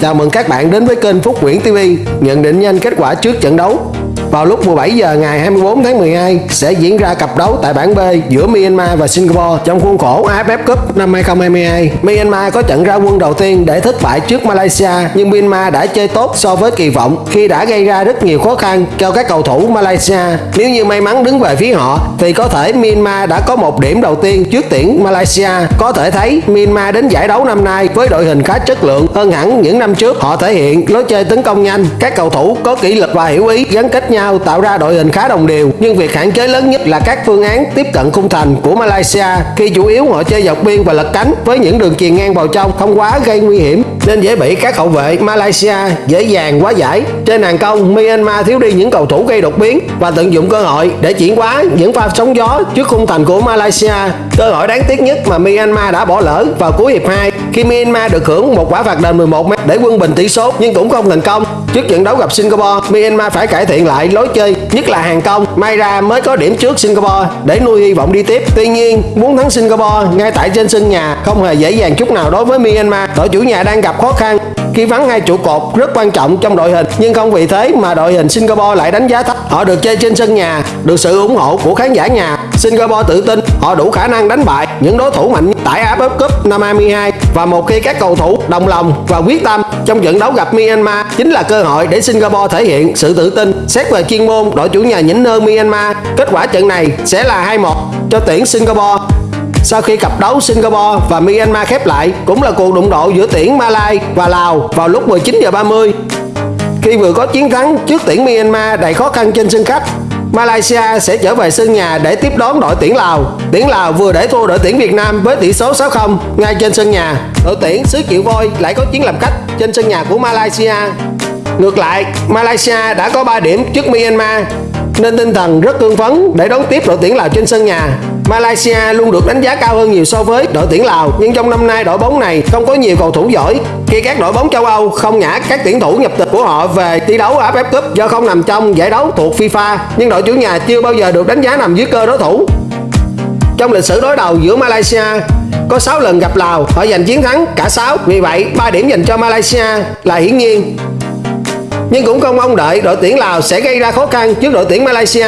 Chào mừng các bạn đến với kênh Phúc Nguyễn TV Nhận định nhanh kết quả trước trận đấu vào lúc 17 giờ ngày 24 tháng 12 sẽ diễn ra cặp đấu tại bảng B giữa Myanmar và Singapore trong khuôn khổ AFF Cup năm 2022. Myanmar có trận ra quân đầu tiên để thất bại trước Malaysia nhưng Myanmar đã chơi tốt so với kỳ vọng khi đã gây ra rất nhiều khó khăn cho các cầu thủ Malaysia. Nếu như may mắn đứng về phía họ thì có thể Myanmar đã có một điểm đầu tiên trước tuyển Malaysia. Có thể thấy Myanmar đến giải đấu năm nay với đội hình khá chất lượng hơn hẳn những năm trước. Họ thể hiện lối chơi tấn công nhanh, các cầu thủ có kỷ lực và hiểu ý gắn kết nhau nhau tạo ra đội hình khá đồng đều, nhưng việc hạn chế lớn nhất là các phương án tiếp cận khung thành của Malaysia. Khi chủ yếu họ chơi dọc biên và lật cánh với những đường chuyền ngang vào trong, không quá gây nguy hiểm, nên dễ bị các hậu vệ Malaysia dễ dàng quá giải. Trên hàng công, Myanmar thiếu đi những cầu thủ gây đột biến và tận dụng cơ hội để chuyển quá những pha sóng gió trước khung thành của Malaysia. Cơ hội đáng tiếc nhất mà Myanmar đã bỏ lỡ vào cuối hiệp 2 khi Myanmar được hưởng một quả phạt đền 11 m để quân bình tỷ số, nhưng cũng không thành công. Trước trận đấu gặp Singapore, Myanmar phải cải thiện lại lối chơi, nhất là hàng công. May ra mới có điểm trước Singapore để nuôi hy vọng đi tiếp. Tuy nhiên, muốn thắng Singapore ngay tại trên sân nhà không hề dễ dàng chút nào đối với Myanmar. Đội chủ nhà đang gặp khó khăn, khi vắng hai trụ cột rất quan trọng trong đội hình. Nhưng không vì thế mà đội hình Singapore lại đánh giá thấp. Họ được chơi trên sân nhà, được sự ủng hộ của khán giả nhà. Singapore tự tin, họ đủ khả năng đánh bại những đối thủ mạnh tại AFF Cup năm 22 và một khi các cầu thủ đồng lòng và quyết tâm trong trận đấu gặp Myanmar, chính là cơ hội để Singapore thể hiện sự tự tin, xét về chuyên môn, đội chủ nhà nhỉnh hơn Myanmar. Kết quả trận này sẽ là 2-1 cho tuyển Singapore. Sau khi cặp đấu Singapore và Myanmar khép lại, cũng là cuộc đụng độ giữa tuyển Malai và Lào vào lúc 19 giờ 30 khi vừa có chiến thắng trước tuyển Myanmar, đầy khó khăn trên sân khách. Malaysia sẽ trở về sân nhà để tiếp đón đội tuyển Lào. Tuyển Lào vừa để thua đội tuyển Việt Nam với tỷ số 6-0 ngay trên sân nhà. Đội tuyển xứ Chịu Voi lại có chiến làm khách trên sân nhà của Malaysia. Ngược lại, Malaysia đã có 3 điểm trước Myanmar nên tinh thần rất cương phấn để đón tiếp đội tuyển Lào trên sân nhà. Malaysia luôn được đánh giá cao hơn nhiều so với đội tuyển Lào, nhưng trong năm nay đội bóng này không có nhiều cầu thủ giỏi. Khi các đội bóng châu Âu không nhả các tuyển thủ nhập tịch của họ về thi đấu AFF Cup do không nằm trong giải đấu thuộc FIFA, nhưng đội chủ nhà chưa bao giờ được đánh giá nằm dưới cơ đối thủ. Trong lịch sử đối đầu giữa Malaysia, có 6 lần gặp Lào, họ giành chiến thắng cả 6 vì vậy 3 điểm dành cho Malaysia là hiển nhiên. Nhưng cũng không mong đợi đội tuyển Lào sẽ gây ra khó khăn trước đội tuyển Malaysia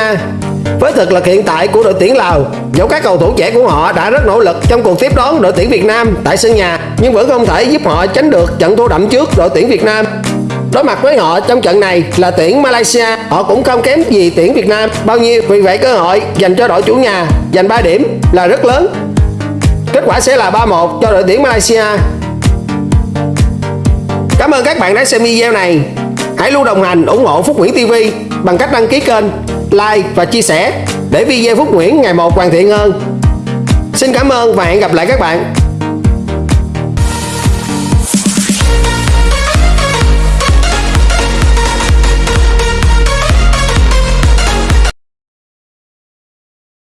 với thực lực hiện tại của đội tuyển Lào, dẫu các cầu thủ trẻ của họ đã rất nỗ lực trong cuộc tiếp đón đội tuyển Việt Nam tại sân nhà, nhưng vẫn không thể giúp họ tránh được trận thua đậm trước đội tuyển Việt Nam. Đối mặt với họ trong trận này là tuyển Malaysia, họ cũng không kém gì tuyển Việt Nam bao nhiêu, vì vậy cơ hội dành cho đội chủ nhà giành 3 điểm là rất lớn. Kết quả sẽ là 3-1 cho đội tuyển Malaysia. Cảm ơn các bạn đã xem video này. Hãy luôn đồng hành ủng hộ Phúc Nguyễn TV bằng cách đăng ký kênh, like và chia sẻ để video Phúc Nguyễn ngày một hoàn thiện hơn. Xin cảm ơn và hẹn gặp lại các bạn.